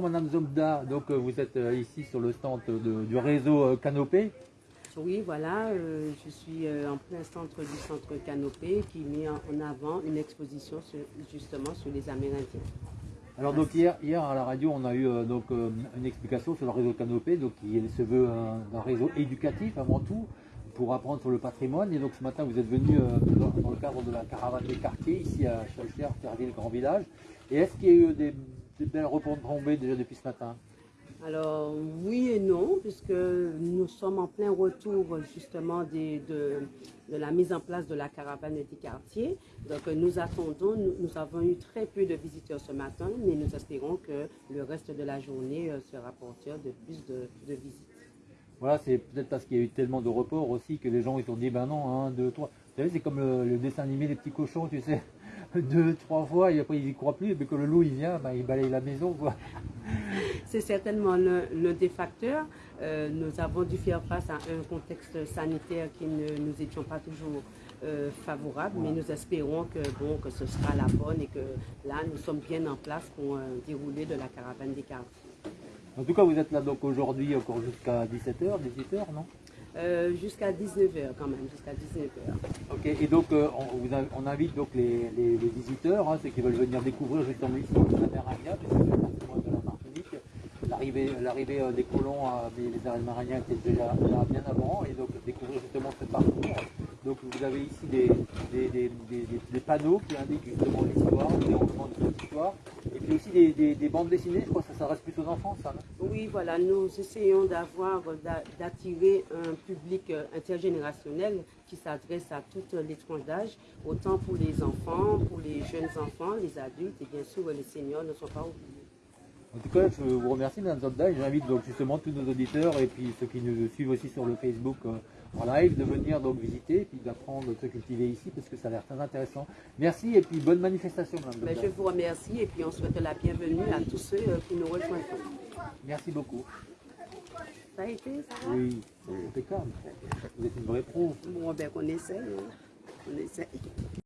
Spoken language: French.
Madame Zomda, donc euh, vous êtes euh, ici sur le stand de- du réseau euh, Canopé. Oui, voilà, euh, je suis en plein centre du centre Canopé qui met en avant une exposition sur- justement sur les Amérindiens. Alors donc hier, hier à la radio, on a eu euh, donc euh, une explication sur le réseau Canopé, donc qui se veut un, un réseau éducatif avant tout pour apprendre sur le patrimoine. Et donc ce matin, vous êtes venu dans, dans le cadre de la caravane des quartiers ici à Chaltière, Terville, Grand Village. Et est-ce qu'il y a eu des, des belles retombées déjà depuis ce matin Alors oui et non, puisque nous sommes en plein retour justement des- de, de la mise en place de la caravane des quartiers. Donc nous attendons, nous, nous avons eu très peu de visiteurs ce matin, mais nous espérons que le reste de la journée euh, sera porteur de plus de, de visites. Voilà, c'est peut-être parce qu'il y a eu tellement de reports aussi que les gens ils se sont dit, ben non, un, deux, trois. Vous savez, c'est comme le, le dessin animé des petits cochons, tu sais, deux, trois fois, et après ils y croient plus, et puis que le loup il vient, ben, il balaye la maison, quoi. C'est certainement l'un des facteurs. Euh, nous avons dû faire face à un contexte sanitaire qui ne nous étions pas toujours euh, favorables, mais nous espérons que, bon, que ce sera la bonne et que là, nous sommes bien en place pour un déroulé de la caravane des quartiers. En tout cas, vous êtes là donc aujourd'hui encore jusqu'à 17h, 18h, non? Euh, jusqu'à 19h quand même, jusqu'à 19h. Ok, et donc euh, on, invite donc les, les- les visiteurs, hein, ceux qui veulent venir découvrir justement ici la mer puisque c'est de la Martinique. L'arrivée, euh, des colons, euh, des, les Amérindiens étaient déjà là bien avant, et donc découvrir justement ce parcours. Donc vous avez ici des, des, des- panneaux qui indiquent justement l'histoire, le déroulement de cette histoire, et puis aussi des, des- des bandes dessinées, je crois que ça s'adresse plus aux enfants, ça. non Oui, voilà, nous essayons d'avoir, d'a- d'attirer un public euh, intergénérationnel qui s'adresse à toutes les tranches d'âge, autant pour les enfants, pour les jeunes enfants, les adultes et bien sûr les seniors ne sont pas oubliés. En tout cas, je vous remercie, Mme Zobda, et j'invite donc justement tous nos auditeurs et puis ceux qui nous suivent aussi sur le Facebook euh, en live de venir donc visiter et puis d'apprendre à se cultiver ici parce que ça a l'air très intéressant. Merci et puis bonne manifestation, Mais Zobda. je vous remercie et puis on souhaite la bienvenue à tous ceux euh, qui nous rejoindront. Merci beaucoup. Ça a été, ça va? Oui, c'est impeccable. Vous êtes une vraie pro. Bon, ben on essaye, hein. on essaye.